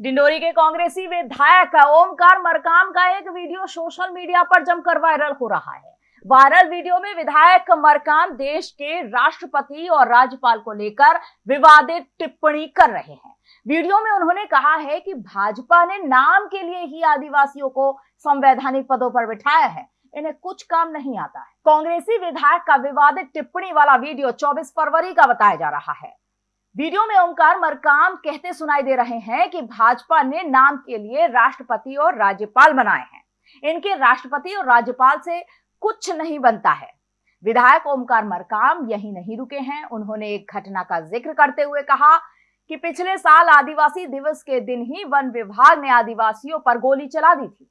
डिंडोरी के कांग्रेसी विधायक का ओमकार मरकाम का एक वीडियो सोशल मीडिया पर जमकर वायरल हो रहा है। वायरल वीडियो में विधायक मरकाम देश के राष्ट्रपति और राज्यपाल को लेकर विवादित टिप्पणी कर रहे हैं। वीडियो में उन्होंने कहा है कि भाजपा ने नाम के लिए ही आदिवासियों को संवैधानिक पदों पर बिठाया है। इन्हें कुछ काम नहीं आता है। कांग्रेसी विधायक का विवादित टिप्पणी वाला वीडियो 24 फरवरी का बताया जा रहा है। वीडियो में ओमकार मरकाम कहते सुनाई दे रहे हैं कि भाजपा ने नाम के लिए राष्ट्रपति और राज्यपाल बनाए हैं। इनके राष्ट्रपति और राज्यपाल से कुछ नहीं बनता है। विधायक ओमकार मरकाम यही नहीं रुके हैं। उन्होंने एक घटना का ज़िक्र करते हुए कहा कि पिछले साल आदिवासी दिवस के दिन ही वन विभाग ने आदिवासियों पर गोली चला दी थी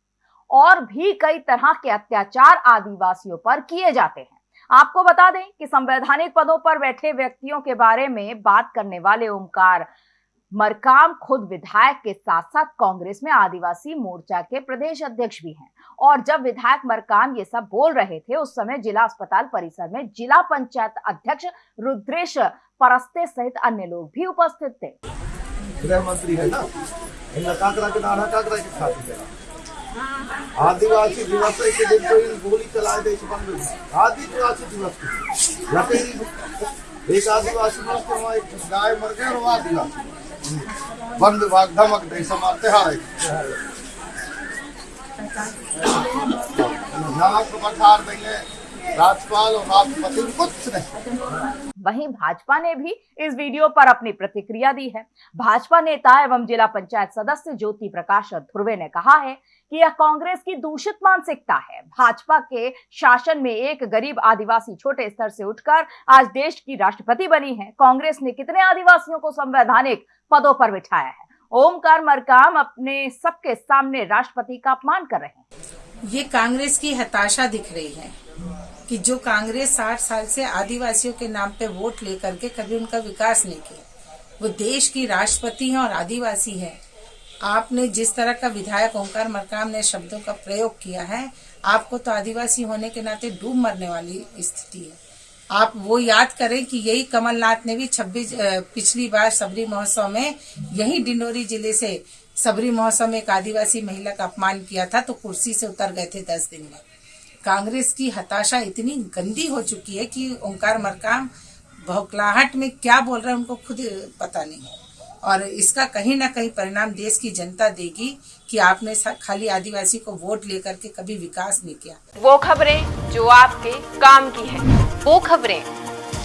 और भी कई तरह के अत्याचार आदिवासियों पर किए जाते हैं। आपको बता दें कि संवैधानिक पदों पर बैठे व्यक्तियों के बारे में बात करने वाले ओमकार मरकाम खुद विधायक के साथ साथ कांग्रेस में आदिवासी मोर्चा के प्रदेश अध्यक्ष भी हैं। और जब विधायक मरकाम ये सब बोल रहे थे, उस समय जिला अस्पताल परिसर में जिला पंचायत अध्यक्ष रुद्रेश परस्ते सहित अन्य लोग भी उपस्थित थे। गृह मंत्री है ना आदिवासी दिवस के दिन कोई गोली चला दे बंद आदिवासी दिवस के दिन एक आदिवासी मर के एक गाय मर गए और आदिवासी। वन विभाग धमक दे समाते हारे नाक बठार देंगे। राज्यपाल और राष्ट्रपति कुछ नहीं। वहीं भाजपा ने भी इस वीडियो पर अपनी प्रतिक्रिया दी है। भाजपा नेता एवं जिला पंचायत सदस्य ज्योति प्रकाश ध्रुवे ने कहा है कि यह कांग्रेस की दूषित मानसिकता है। भाजपा के शासन में एक गरीब आदिवासी छोटे स्तर से उठकर आज देश की राष्ट्रपति बनी है। कांग्रेस ने कितने आदिवासियों को संवैधानिक पदों पर बिठाया है? ओमकार मरकाम अपने सबके सामने राष्ट्रपति का अपमान कर रहे हैं। ये कांग्रेस की हताशा दिख रही है। कि जो कांग्रेस साठ साल से आदिवासियों के नाम पे वोट लेकर के कभी उनका विकास नहीं किया। वो देश की राष्ट्रपति है और आदिवासी है। आपने जिस तरह का विधायक ओंकार मरकाम ने शब्दों का प्रयोग किया है, आपको तो आदिवासी होने के नाते डूब मरने वाली स्थिति है। आप वो याद करें कि यही कमलनाथ ने भी 26 पिछली बार सबरी महोत्सव में यही डिंडोरी ज़िले से सबरी महोत्सव में एक आदिवासी महिला का अपमान किया था तो कुर्सी से उतर गए थे दस दिन में। कांग्रेस की हताशा इतनी गंदी हो चुकी है कि ओंकार मरकाम भौकलाहट में क्या बोल रहे हैं उनको खुद पता नहीं। है और इसका कहीं ना कहीं परिणाम देश की जनता देगी कि आपने खाली आदिवासी को वोट लेकर के कभी विकास नहीं किया। वो खबरें जो आपके काम की है वो खबरें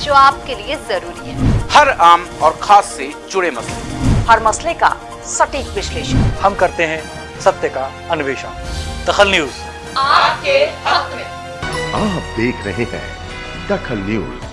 जो आपके लिए ज़रूरी है। हर आम और खास से जुड़े मसले। हर मसले का सटीक विश्लेषण। हम करते हैं सत्य का अन्वेषण। दखल न्यूज़। आपके हक में। आप देख रहे हैं दखल न्यूज़।